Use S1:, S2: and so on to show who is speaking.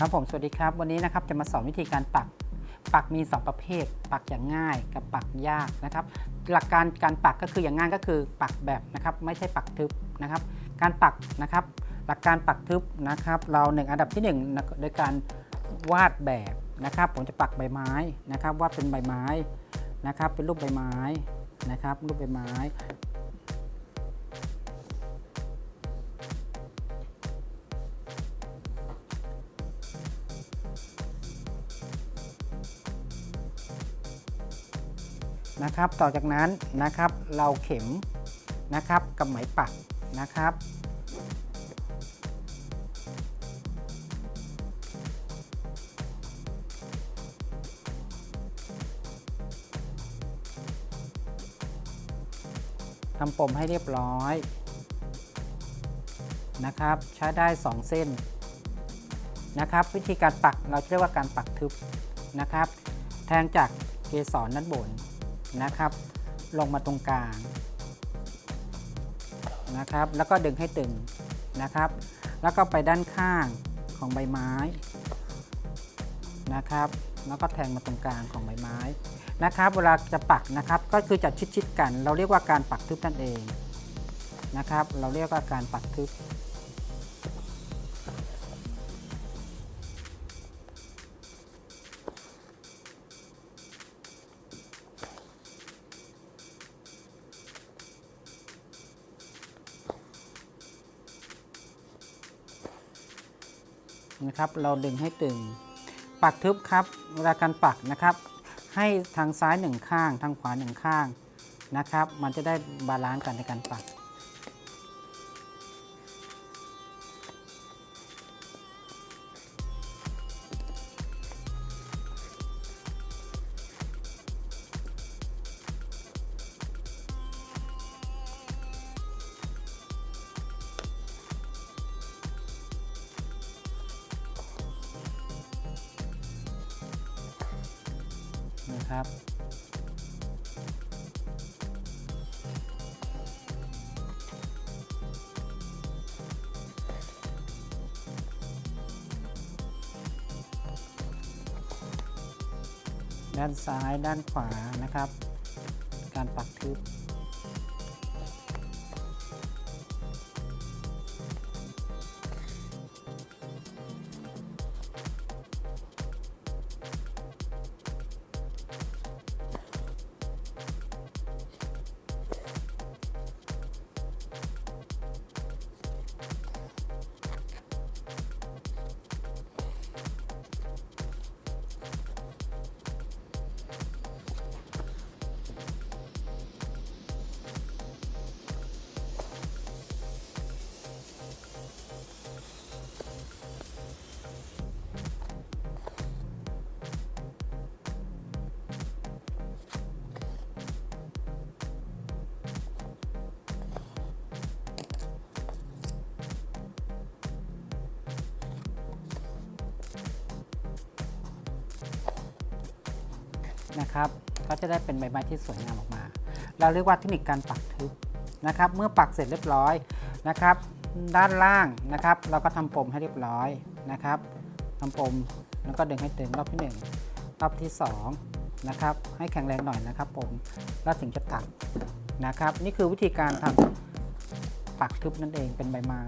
S1: ครับผมสวัสดีครับ วันนี้นะครับจะมาสอนวิธีการปัก ปักมี 2 ประเภท ปักอย่างง่ายกับปักยากนะครับ หลักการการปักก็คืออย่างง่ายก็คือปักแบบนะครับ ไม่ใช่ปักทึบนะครับ การปักนะครับ หลักการปักทึบนะครับ เราหนึ่งอันดับที่1นึ่งโดยการวาดแบบนะครับ ผมจะปักใบไม้นะครับวาดเป็นใบไม้นะครับ เป็นรูปใบไม้นะครับ รูปใบไม้ นะครับ ต่อจากนั้นนะครับเราเข็มนะครับกับไหมปักนะครับ ทำปมให้เรียบร้อยนะครับ ใช้ได้ 2 เส้นนะครับ วิธีการปักเราเรียกว่าการปักทึบนะครับ แทงจากเกสรด้านบน นะครับ ลงมาตรงกลางนะครับ แล้วก็ดึงให้ตึงนะครับ แล้วก็ไปด้านข้างของใบไม้นะครับ แล้วก็แทงมาตรงกลางของใบไม้นะครับ เวลาจะปักนะครับ ก็คือจะชิดๆกัน เราเรียกว่าการปักทึบนั่นเองนะครับ เราเรียกว่าการปักทึบ นะครับ เราดึงให้ตึง ปักทึบครับเวลาการปักนะครับ ให้ทางซ้ายหนึ่งข้าง ทางขวาหนึ่งข้างนะครับ มันจะได้ balance กันในการปัก นะครับ ด้านซ้ายด้านขวานะครับ การปักทึบ นะครับก็จะได้เป็นใบไม้ที่สวยงามออกมา เราเรียกว่าเทคนิคการปักทึบนะครับ เมื่อปักเสร็จเรียบร้อยนะครับ ด้านล่างนะครับ เราก็ทำปมให้เรียบร้อยนะครับทำปมแล้วก็ดึงให้ตึงรอบที่ 1 รอบที่ 2 นะครับ ให้แข็งแรงหน่อยนะครับผมแล้วถึงจะตัดนะครับ นี่คือวิธีการทำปักทึบนั่นเองเป็นใบไม้